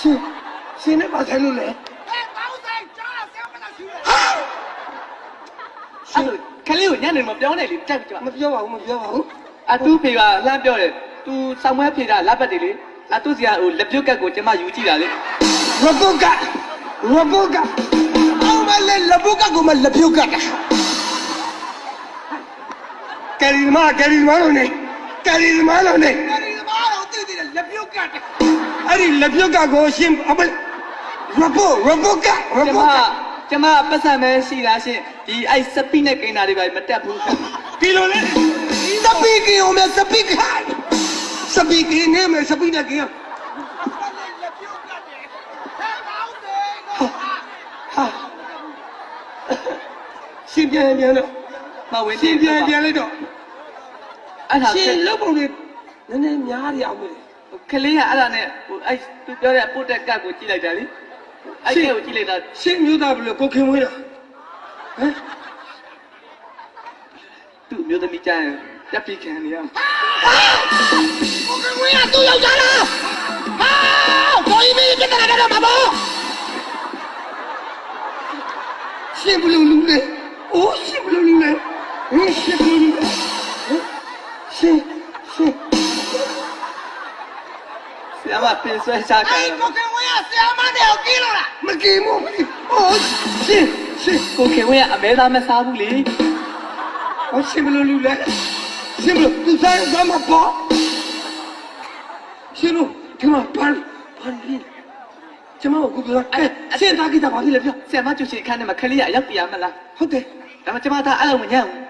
ရှင်ရှင်နဲ့ပါဆိုင်လို့လေအဲပေါင်းဆိုင်ကြားဆဲမလားရှင်ရှင်ခလေးကိုညနေမှာပြောင်းနေလေတက်ပြီကျမမပြောပါဘူးမပြောပါဘူးအတူဖေကလှမ်းပြောတယ်သူဆောင်မွဲဖေတာလက်ပတ်တယ်လေအတူစီကဟိုလက်ပြုတ်ကတ်ကိုကျမယူကြည့်တာလေလက်ပြုတ်ကတ်လက်ပြုတ်ကတ်အောင်မလဲလက်ပြုတ်ကတ်ကိုမလက်ပြုတ်ကတ်တာကယ်ရီမာကယ်ရီမာလို့နေကယ်ရီမာလို့နေ အဲ့ဒီလက်ပြုတ်ကကိုရှင်အပရပုရပုကရကျမပုကကျမပတ်စံပဲရှိတာရှင်ဒီအဲ့စပိနဲ့ကိန်းတာတွေပဲမတက်ဘူးဒီလိုလေစပိကင်းအောင်မစပိခိုင်းစပိကင်းနဲ့မစပိနဲ့ကင်းဟာရှင်ပြန်ပြန်တော့မဝင်ရှင်ပြန်ပြန်လိုက်တော့အဲ့ဒါရှင်လောက်ပုံတွေနည်းနည်းများရအောင်မယ် ကလေးကအဲ့ဒါနဲ့ဟိုအဲ့သူပြောတဲ့ပုတ်တက်ကတ်ကိုကြည့်လိုက်တာလေအဲ့ဒီကိုကြည့်လိုက်တာရှင်းမျိုးသားဘယ်လိုကိုခင်မွေးတာဟမ်သူ့မျိုးသမီးကြရင်တက်ပြီးခံနေရမှာကိုခင်မွေးကသူ့ယောက်ျားလားဟာကိုကြီးမင်းပြတ်တာတော့မဘောရှင်းဘလူးလူးနဲ့အိုးရှင်းဘလူးလူးနဲ့ဟင်းရှင်းဘလူးလူးနဲ့ရှင်း မပြင်ဆွဲချခံအဲ့ကိုခင်ဝင်းကဆရာမတွေကိုကင်းလို့လားမကင်းဘူးဟိုရှင်ရှင်ကိုခင်ဝင်းကအမဲသားမစားဘူးလေဟောရှင်ဘလို့လူလဲရှင်ဘလို့သူစားရင်စားမှာပေါ့ရှင်တို့ဒီမှာပန်းပန်းလေးကျမကိုကူပြောအဲဆင်သားကိတာပါလိလေပြောဆင်မကျူချီခန်းထဲမှာခလေးရရောက်ပြရမလားဟုတ်တယ်ဒါမှကျမသားအဲ့လိုမညံ့ဘူး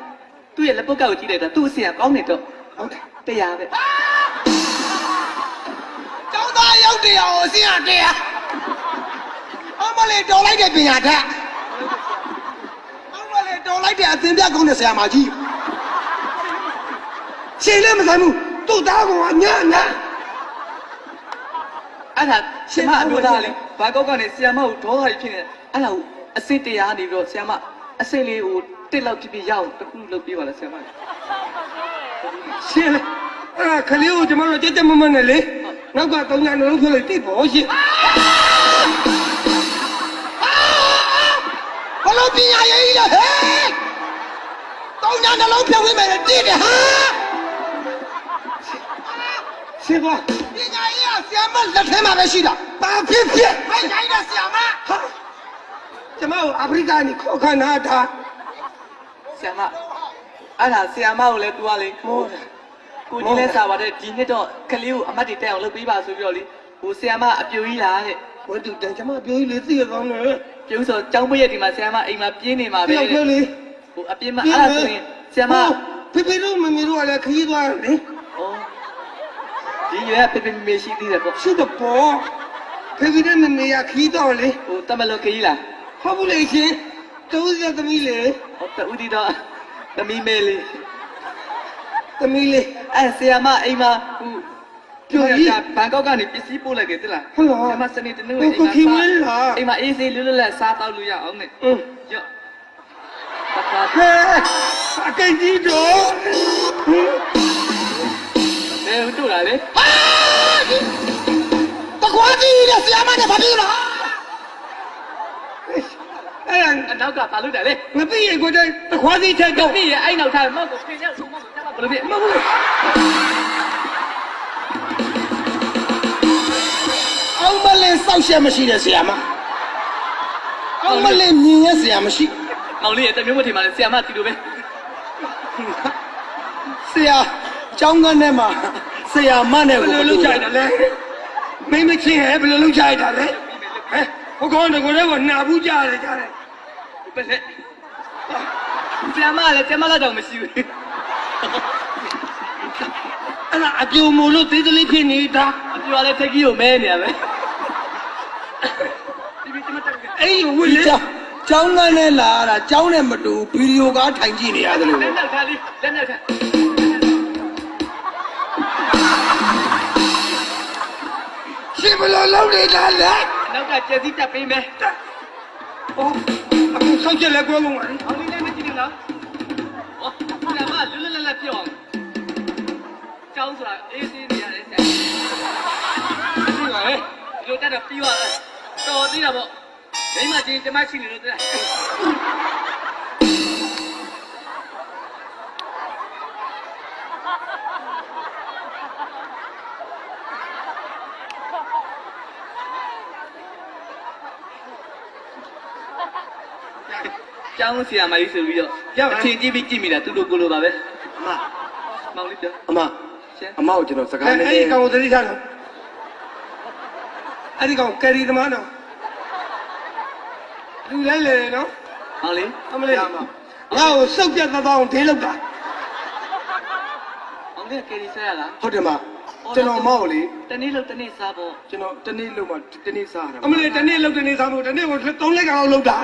သူ့ရဲ့လက်ပုတ်ကောက်ကိုကြည့်လိုက်တာသူ့အစီအကောင်းနေတော့ဟုတ်တယ်တရားပဲ င်းသားရောက်တရားကိုအစင်ရတရားအမလေးတော်လိုက်တဲ့ပညာတတ်အမလေးတော်လိုက်တဲ့အသင်ပြကုန်းတဲ့ဆရာမကြီးရှင်လည်းမဆိုင်ဘူးသူ့သားကောင်ကညံ့ညံ့အဲ့ဒါရှင်မအမျိုးသားလေဘာကောက်ကနေဆရာမကိုဒေါသကြီးဖြစ်နေအဲ့ဒါကိုအစစ်တရားနေပြီးတော့ဆရာမအစစ်လေးကိုတစ်လောက်ဖြစ်ဖြစ်ရအောင်တခုလုပ်ပေးပါလားဆရာမရှင်လေ အဲ့ဒါခလေးကိုကျွန်တော်တို့ကြက်ကြက်မမနဲ့လေနောက်ကသုံးညနှလုံးဖြစ်လိုက်တိပေါ့ရှင်ဘလို့ပညာရေးကြီးလဲဟဲ့တောင်းညာနှလုံးဖြုတ်ပေးမယ်တည်တယ်ဟာရှင်ကွာပညာရေးကဆရာမလက်ထဲမှာပဲရှိတာဘာဖြစ်ဖြစ်မိုက်တိုင်းတဲ့ဆရာမဟာကျွန်တော်အာဖရိကကနေခေါ်ခနာတာဆရာမအဲ့ဒါဆရာမကိုလည်းသူကလေမောတာ ကိုကြီးလည်းစားပါတယ်ဒီနှစ်တော့ကလေးကိုအမတ်တွေတက်အောင်လုပ်ပေးပါဆိုပြီးတော့လေဟိုဆရာမအပြိုကြီးလားတဲ့ဝတ်တူတန်ကျွန်မပြောကြီးလေးသိရကောင်းတယ်ပြုံးဆိုကျောင်းပည့်ရက်ဒီမှာဆရာမအိမ်မှာပြင်းနေမှာပဲပြောပြောလေးဟိုအပြင်းမအဲ့ဒါဆိုရင်ဆရာမဖေဖေတို့မမေတို့ကလည်းခရီးသွားတယ်လေဩဒီရွယ်ဖေဖေမေမေရှိသေးတယ်ပေါ့ရှိတော့ပေါ့ဖေဖေနဲ့မမေကခရီးသွားလေဟိုတမလို့ခကြီးလားဟုတ်ဘူးလေရှင်တိုးရသမီးလေဟောတူဒီတော့သမီးမဲလေးသမီးလေး အဲ့ဆရာမအိမ်မှာဟိုပြောကြီးဘန်ကောက်ကနေပစ္စည်းပို့လိုက်ကြတယ်လားဟုတ်လားဆရာမစနေတနေ့ဟိုကိုခင်ဝင်းလားအိမ်မှာအေးစေးလွတ်လွတ်လပ်စားတော့လို့ရအောင်နဲ့อืมရော့တခါဟဲအကိတ်ကြီးတော့ဘယ်ဟိုတို့လာလေတကွာကြီးတဲ့ဆရာမနဲ့ဘာဖြစ်လို့အဲ့ဒါအနောက်ကဘာလို့တယ်လေငပိရေကိုတည်းတခွားစီထက်တော့တော့ပြီရဲ့အဲ့နောက်ထားမောက်ကိုခ ဘယ်လိုဖြစ်မဟုတ်ဘူးအောင်မလေးစောက်ရှက်မရှိတဲ့ဆရာမအောင်မလေးမြင်ရဲ့ဆရာမရှိမောင်လေးရဲ့တမျိုးမထင်ပါနဲ့ဆရာမတီလိုပဲဆရာကျောင်းကန်းထဲမှာဆရာမနဲ့ဘယ် à? ကိုလိုလုပ်ကြရလဲမိမချင်းဟဲ့ဘယ်လိုလုပ်ကြရတာလဲဟဲ့ဟိုကောင်တကောလည်းကနာဘူးကြရတယ်ကြတယ်ဘယ်လဲဆရာမလည်းဆရာမလည်းတော့မရှိဘူး အဲ့ဒါအပြိုမို့လို့သေးသေးလေးဖြစ်နေတာအပြောလည်းထက်ကြီးကိုမဲနေရပဲအဲ့ဒီဝစ်လေကျောင်းကျောင်းကန်းထဲလာတာကျောင်းနဲ့မတူဗီဒီယိုကားထိုင်ကြည့်နေရတယ်လို့လက်နောက်ထားလေးလက်နောက်ထားရှင်ဘယ်လိုလုပ်နေတာလဲအနောက်ကကျက်စီတက်ပေးမယ်ဟောအခုဆောက်ချက်လက်ကွဲကုန်ပါလေ။အောင်လေးလည်းမကြည့်နဲ့နော်။ဟောဆရာမလွတ်လွတ်လပ်လပ်ပြောအောင်။ ကျောင်းဆိုတာအေးဆေးနေရတယ်ဆရာဒီပါလေ။လိုတက်တော့ပြီးသွားတယ်တော်သေးတာပေါ့မိမချင်းကျမရှိနေလို့တဲ့ကျောင်းဆရာမကြီးဆိုပြီးတော့အချင်းကြည့်ပြီးကြည့်မိတာသူတို့ကိုလိုပါပဲအမမောင်လေးပြောအမရှင် အမကိုကျွန်တော်စကားအဲ့နဲ့ဒီကောင်ကိုသတိထားတော့အဲ့ဒီကောင်ကယ်ရီသမားနော်လူလဲလေနော်မောင်လေးအမလေးငါ့ကိုစုပ်ပြတ်သွားအောင်ဒင်းလောက်တာမောင်လေးကယ်ရီဆက်ရလားဟုတ်တယ်မကျွန်တော်အမကိုလေတနေ့လို့တနေ့စားဖို့ကျွန်တော်တနေ့လုံးမှတနေ့စားတာအမလေးတနေ့လောက်တနေ့စားဖို့တနေ့ကိုသုံးလက်ကောင်လောက်တာ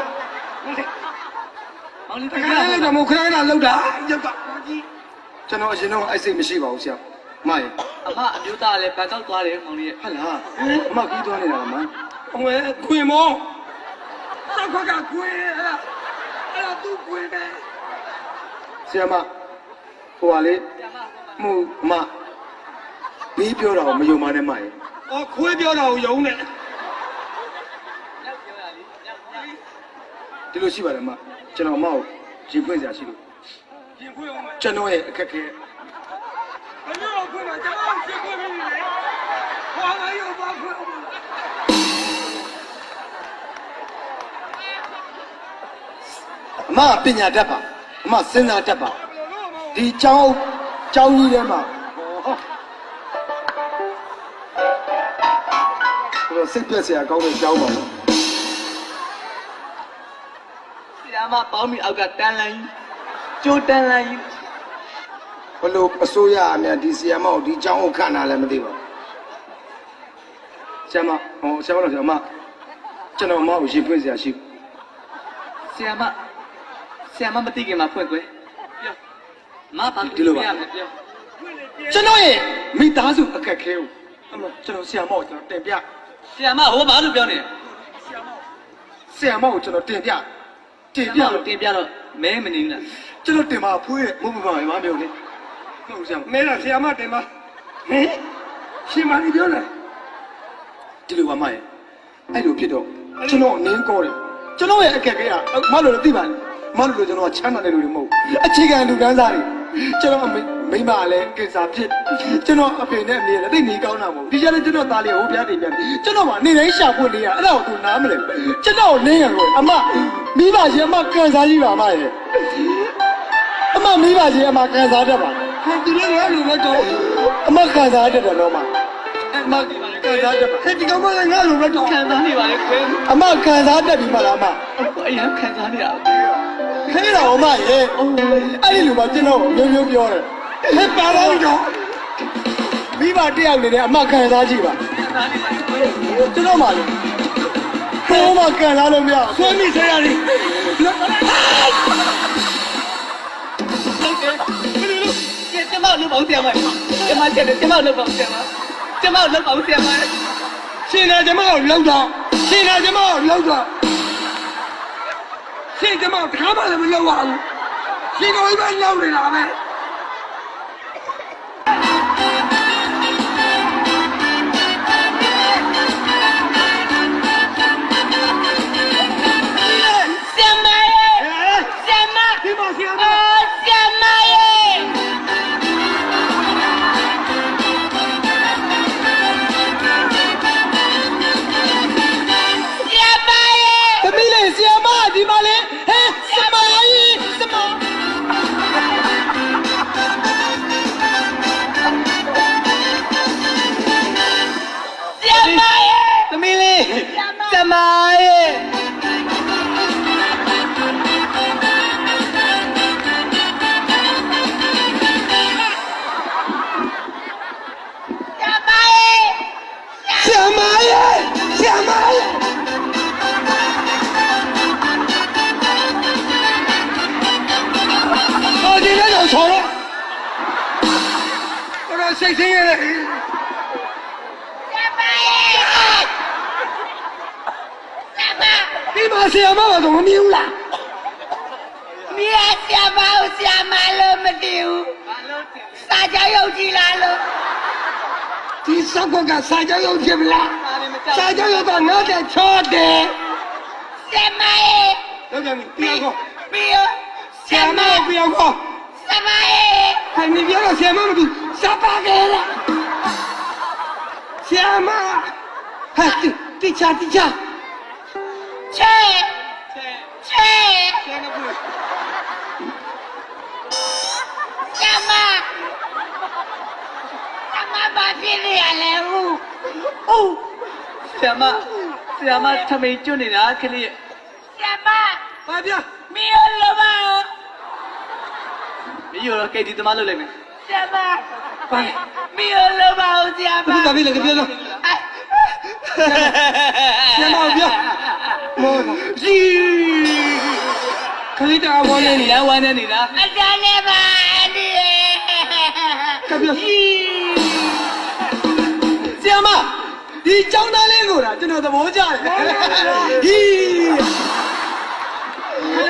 မောင်လေးတပြခါလောက်တာမဟုတ်ခဏခဏလောက်တာရုပ်ကကျွန်တော်အရင်တော့အဲ့စိတ်မရှိပါဘူးဆရာအ မရေအမအမျိုးသားလည်းဘန်ကောက်သွားတယ်မောင်လေးရဲ့ဟာလားအမကြီးသွားနေတာမအမလေးခွေမောစောက်ကကခွေအဲ့ဒါအဲ့ဒါသူ့ခွေပဲဆရာမဟိုပါလေဆရာမဟိုမှာမှုအမဘေးပြောတာကိုမယုံပါနဲ့မရေအော်ခွေပြောတာကိုယုံနေရောက်ပြောရလေရောက်ရောက်ဒီလိုရှိပါတယ်အမကျွန်တော်အမကိုရင်ဖွင့်စရာရှိလို့ရင်ခွေအောင်မယ်ကျွန်တော်ရဲ့အခက်အခဲ ခွင့်တော့ကျွန်တော်ရှင်းခွင့်ပေးပြီလေ။ဘာလဲရောဘာခွင့်အောင်လဲ။အမပညာတတ်ပါ။အမစဉ်းစားတတ်ပါ။ဒီကျောင်းကျောင်းကြီးထဲမှာတော့စိတ်ပြက်စရာကောင်းတဲ့ကြောင်းပါဘူး။ဒီမှာပေါင်းပြီးအောက်ကတန်လန်းကြီးကျိုးတန်လန်းကြီး လို့အစိုးရအမြဒီဆီယမောက်ဒီចောင်းကိုခန့်တာလည်းမသိပါဘူးဆီယမဟောဆီယမလို့ဆီယမကျွန်တော်မဟုတ်ရေဖွင့်စရာရှိဆီယမဆီယမမသိခင်မှာဖွင့်ကွယ်ပြောမပါဒီလိုပါကျွန်တော်ရဲ့မိသားစုအခက်ခဲကိုအမကျွန်တော်ဆီယမောက်ကျွန်တော်တင်ပြဆီယမဟောဘာလို့ပြောနေလဲဆီယမောက်ကိုကျွန်တော်တင်ပြတင်ပြတော့တင်ပြတော့မဲမနေဘူးလားကျွန်တော်တင်ပါဖွေးရဲ့မဟုတ်ပါဘူးမမျိုးလေး ဟုတ်ဆရာမမဲလားဆရာမတင်ပါဟင်ရှင်မကြီးပြောတယ်ဒီလိုပါမရဲ့အဲ့လိုဖြစ်တော့ကျွန်တော်နင်းကောတယ်ကျွန်တော်ရဲ့အခက်အခဲကမလို့လည်းသိပါနဲ့မလို့လည်းကျွန်တော်ချမ်းသာတဲ့လူတွေမဟုတ်ဘူးအခြေခံလူတန်းစားတွေကျွန်တော်အမိမိမလည်းကိစ္စဖြစ်ကျွန်တော်အဖေနဲ့အမေလည်းသိနေကောင်းတာမဟုတ်ဘူးဒီကြလည်းကျွန်တော်သားလေးဟိုပြားနေပြန်ကျွန်တော်ကနေတိုင်းရှာဖွေနေရအဲ့ဒါကိုသူနားမလဲကျွန်တော်နင်းရလို့အမမိဘရှင်အမကန်စားကြီးပါမရဲ့အမမိဘရှင်အမကန်စားတတ်ပါ ဟန်သူလည်းငါလိုပဲတော့အမကန်စားတတ်တယ်တော့မအမကန်စားတတ်ပါဟဲ့ဒီကောင်မလည်းငါလိုပဲတော့ခံစားနေပါလေခွဲအမကန်စားတတ်ပြီမလားအမအရင်ခံစားနေတာခဲတာအမရေအဲ့ဒီလူကကျွန်တော်မျိုးမျိုးပြောတယ်ဟဲ့ပါတော့တော့မိဘတယောက်နေနဲ့အမကန်စားကြည့်ပါခံစားနေပါလေခွဲကျွန်တော်မှလေဘိုးမကန်စားလို့မရဘူးဆွေးမိဆရာကြီးဟု တ်ကဲ့ဘယ်လိုလုပ်ကျကျမလုပ်ပါဦးဆရာမကျမချက်တယ်ကျမလုပ်ပါဦးဆရာမကျမလုပ်ပါဦးဆရာမရှင်နာကျမကိုလောက်တော့ရှင်နာကျမကိုလောက်တော့ရှင်ကျမကိုတခါမှလည်းမလောက်ပါဘူးရှင်ကိုပဲလောက်နေတာပဲ ဒီစောက်ကကစာကြောရုံဖြစ်မလားစားလည်းမကြောက်စာကြောက်ရောက်တော့နောက်တဲ့ချောတယ်ဆရာမရဲ့လောက်ပြန်ပြီပြောကောပြီးရောဆဆရာရာမမပြောကောဆရာမရဲ့ဟန်ဒီပြောတော့ဆရာမမတူစပါကေလာဆရာမဟာတိတိချာတိချာချဲချဲကျဲ ဘာဖြစ်နေရလဲဦးအိုးဆရာမဆရာမထမိန်ကျွတ်နေတာခလေးဆရာမဘာပြမီယောလိုပါဦးမင်းရောကိတ်ဒီသမားလုပ်လိုက်မယ်ဆရာမဘာမီယောလိုပါဦးဆရာမဘာဖြစ်လဲပြောတော့ဆရာမပြောမောជីခလိတာဘောနေနေနေလားဝမ်းနေနေတာအတန်းနဲ့ပါအန်ဒီကပြောဆ ရာမဒီចောင်းသားလေးကိုတာကျွန်တော်သဘောကျတယ်ဟီး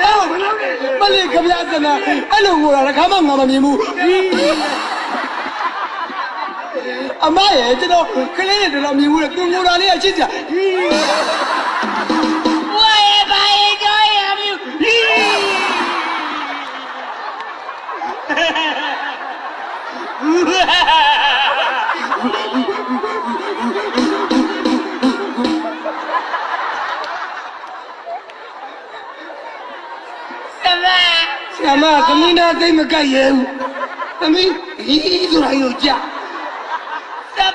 အဲ့မလုပ်နဲ့မလေးခပြစနာအဲ့လိုကိုတာတစ်ခါမှငါမမြင်ဘူးဟီးအမရဲ့ကျွန်တော်ကလေးတွေတော်တော်မြင်ဘူးလေသူငိုတာလေးအချစ်ကြဟီးဝါရဲ့ဘာရဲ့ကြောရမြူဟီး ဆရာမသမီးနာသိမ့်မကတ်ရဲဘူးသမီးဟီးဆိုတာယူကြဆရာ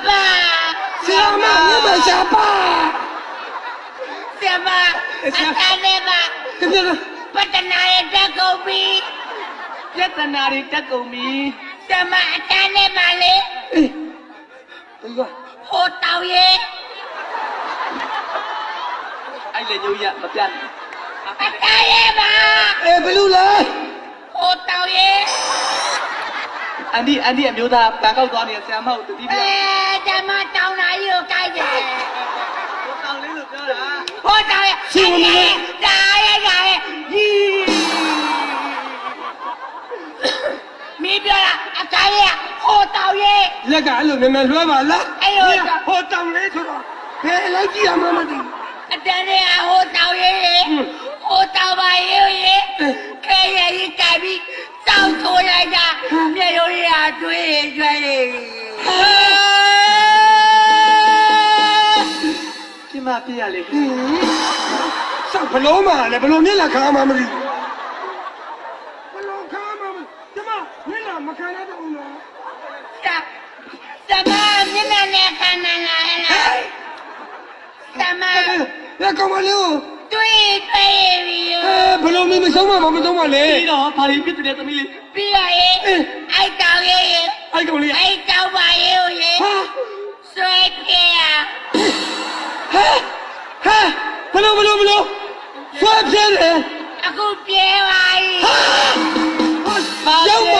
ဆရာမမြမရှာပါဆရာမအတန်းနဲ့ပါကပြောတော့ပတနာရဲ့တက်ကုန်ပြီပြဿနာတွေတက်ကုန်ပြီဆရာမအတန်းနဲ့ပါလေအေးဒီကဟိုတောင်ရဲ့အဲ့လေညိုရမပြတ်အတန်းရဲ့ပါအေးဘလူးလား ဟိုတောင်ရဲ့အန်ဒီအန်ဒီအမျိုးသားဘန်ကောက်သွားနေတဲ့ဆရာမကိုတတိပြအဲဓမ္မတောင်နာကြီးကိုကြိုက်တယ်တောင်းလေးလို့ပြောတာဟိုတောင်ရဲ့ဒါရဲ့ဒါရဲ့ဒီမီးပြလာအတန်းရဲ့ဟိုတောင်ရဲ့လက်ကအဲ့လိုနည်းနည်းလွှဲပါလားအဲ့လိုဟိုတောင်းလေးဆိုတော့ဘယ်လိုက်ကြည့်ရမှမသိအတန်းရဲ့ဟိုတောင်ရဲ့ဟိုတောင်ပါရဲ့ရဲ့ ခဲရဲ့ကြီးကြိုက်ပြီးတောက်ထိုးလိုက်တာမြေရိုးရတွေးရွှဲနေပြမပြရလေဘူးစောက်ဘလုံးမှာလည်းဘလုံးမျက်လာခါမှမသိဘလုံးခါမှမကျမမျက်လာမခံရတော့ဘူးနော်စမမျက်နှာနဲ့ခန္ဓာလာလားစမလက်ကောင်မလေးကို တွေးတွေးပြီးအဲဘလုံးမီမဆုံးမမဆုံးမလေပြီးတော့ဘာလို့ပြစ်တဲ့သမီးလေးပြီးရရဲ့အိုက်တောင်ရဲ့အဲ့ကောင်လေးအိုက်တောင်ပါရဲ့ရဲ့ဟာဆွဲပြရဟာဟာဘလုံးဘလုံးဘလုံးဆွဲပြဲတယ်အခုပြေပါပြီရောက်ပါ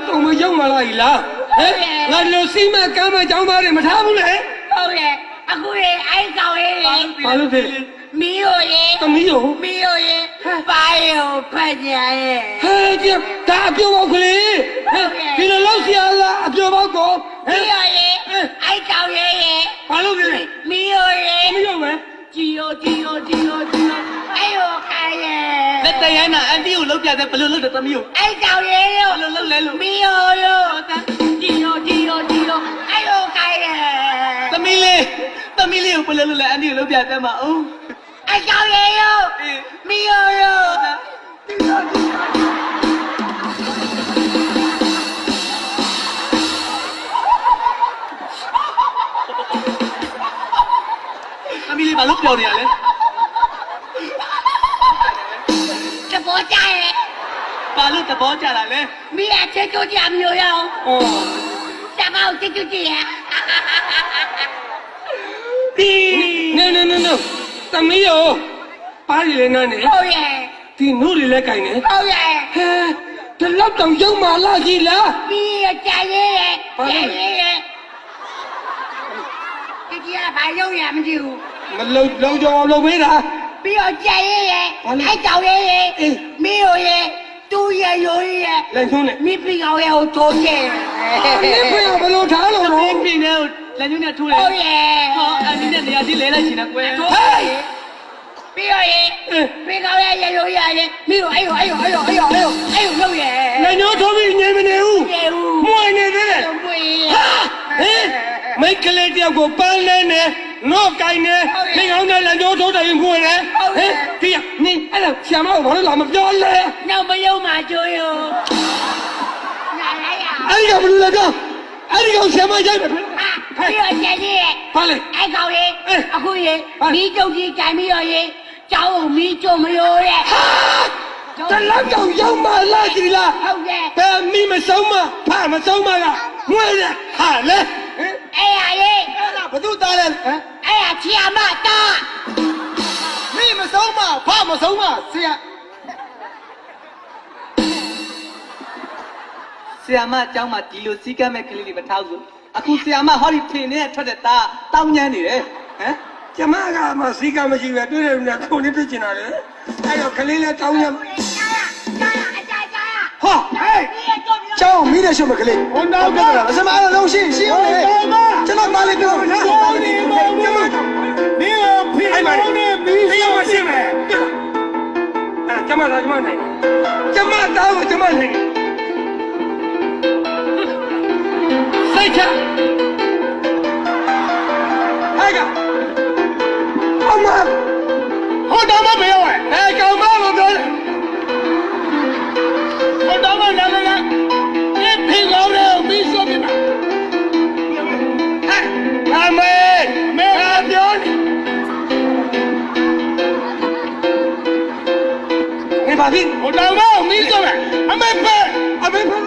လောက်ကောင်မရောက်မလာ ਈ လားဟဲ့ငါဒီလိုစီမကမ်းမကြောင်းသားတွေမထားဘူးလေဟုတ်ရဲ့အခုလေအိုက်တောင်ရဲ့ဘာလို့ဖြစ်လဲမီးရောရဲ့သမီးရောမီးရောရဲ့ပါရောဖက်ညာရဲ့ဟဲ့ကြဒါအပြုံးပေါက်ကလေးဟဲ့ဒီလိုလောက်စီအားလားအပြုံးပေါက်ကိုဟဲ့မီးရောရဲ့အိုက်တောင်ရဲ့ရဲ့ဘာလို့ဖြစ်လဲမီးရောရဲ့သမီးရောပဲဂျီယိုဂျီယိုဂျီယိုဂျီယိုအိုင်ရောခိုင်ရဲ့လက်တရို င်းနာအန်တီကိုလောက်ပြတဲ့ဘလို့လောက်တဲ့သမီးကိုအိုက်တောင်ရဲ့ရောဘလို့လောက်လဲလို့မီးရောရောဂျီယိုဂျီယိုဂျီယိုအိုင်ရောခိုင်ရဲ့သမီးလေးသမီးလေးကိုဘလို့လောက်လဲအန်တီကိုလောက်ပြတဲ့မှာအောင်အိုက်တောင်ရဲ့ရောအေးမီးရောရောသမီးလေးဘာလို့ပြောနေရလဲ ဘာလို့သဘောကျတာလဲမီးရချက်ချိုးကြမျိုးရောဩစမောက်ချက်ချိုးကြရဲ့ဒီနေနေနေနေသမီးရောပါရီလေးနားနေဟုတ်ရဲ့ဒီနုတွေလည်းကြိုင်နေဟုတ်ရဲ့ဟဲဒီလောက်တောင်ရောက်မလာကြီးလားမီးရကြရဲ့ရဲ့ဘာလဲကြရဲ့ရဲ့ဒီကြီးကဘာရုံရမကြည့်ဘူးမလုံလုံကြောင်အောင်လုပ်ပေးတာပြီးတော့ကြံရဲရဲဘာလဲအဲ့တောင်ရဲရဲအေးမင်းတို့ရဲ သူ့ရဲရိုးရဲလက်ညှိုးနဲ့မိပြီးကောင်ရဲကိုထိုးခဲ့နင်းဖေးဘယ်လိုထားလို့။တော့ပြင်းပြင်းနဲ့လက်ညှိုးနဲ့ထိုးတယ်ဟုတ်ရဲ့။ဟောအနည်းနဲ့နေရာကြီးလဲလိုက်ချင်တယ်ကွယ်။ဟေးပြီးတော့ရဲပြီးကောင်ရဲရဲရိုးရဲရဲမင်းတို့အဲ့ရောအဲ့ရောအဲ့ရောအဲ့ရောအဲ့ရောအဲ့ရောလုပ်ရဲလက်ညှိုးထိုးပြီးငြိမ်မနေဘူးရဲဦးမွေနေသေးတယ်မွေဟင်မိတ်ကလေးတယောက်ကိုပန်းလဲနေနော့ကိုင်းနေနေကောင်းတဲ့လက်ညှိုးထိုးတယ်မွေနေဟ င်ဒီကနင်းအဲ့ဒါဆရာမကဘာလို့လာမပြောလဲနောက်မယုံမှာကျိုးရောနားလိုက်ရအဲ့ဒီကဘယ်လိုလဲတော့အဲ့ဒီကောင်ဆရာမရိုက်တယ်ပြီးတော့ကြံရဲရဲဘာလဲအဲ့ကောင်ရေအေးအခုရေဟာမီးကျုပ်ကြီးကြိုင်ပြီးတော့ရေကျောင်းကိုမီးကျုံမရိုးတဲ့တလောက်တော့ရောက်မှလာကြည်လားဟုတ်တယ်ဘယ်မိမဆုံးမဖမဆုံးမကငွေရဟာလေဟင်အဲ့ရရေအဲ့ဒါဘသူသားလဲဟမ်အဲ့ရချီယာမတာ မိမဆုံးမဖမဆုံးမဆရာ ဆရာမအเจ้าမှာဒီလိုစီးကမ်းမဲ့ကလေးတွေမထားဘူး။အခုဆရာမဟောဒီထင်နဲ့ထွက်တဲ့သားတောင်းညမ်းနေတယ်။ဟမ် ကျမကမှစီကမရှိပဲတွေ့တယ်နဲ့ခုန်နေပြချင်တာလေအဲ့တော့ကလေးလည်းတောင်းရ ကြာရကြာရအကြာကြာရ ဟာဟေး မီးရကျုံပြီးတော့ ကျောင်းမိတဲ့ရှုံးမကလေးဟိုတော့ကလာစမအားလုံးရှင်းရှင်းအောင်လေကျွန်တော်မလေးပြောနော် ကျမဒီ မကျမဒီဖိအဲ့ပါနေပြီးစီမရှိမယ်အဲကျမသာကျမနေကျမတောင်းကျမနေစိတ်ချအဲ့ကအမ ဘာဖြစ်ဟိုတောင်တော့မီးတော့မယ်အမေပဲအမေပဲ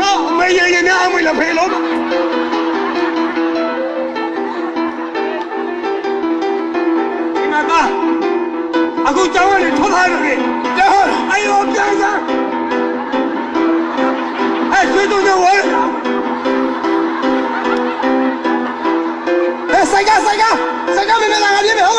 ဟာအမေရေရေနဲ့အမေလည်းဖေလို့ဒီမှာကအခုကြောင်းကနေထွက်လာတယ်ကြောင်းအယောပြန်စား哎，谁都能玩。哎，三个，三个，三个，妹妹，哪个妹妹好？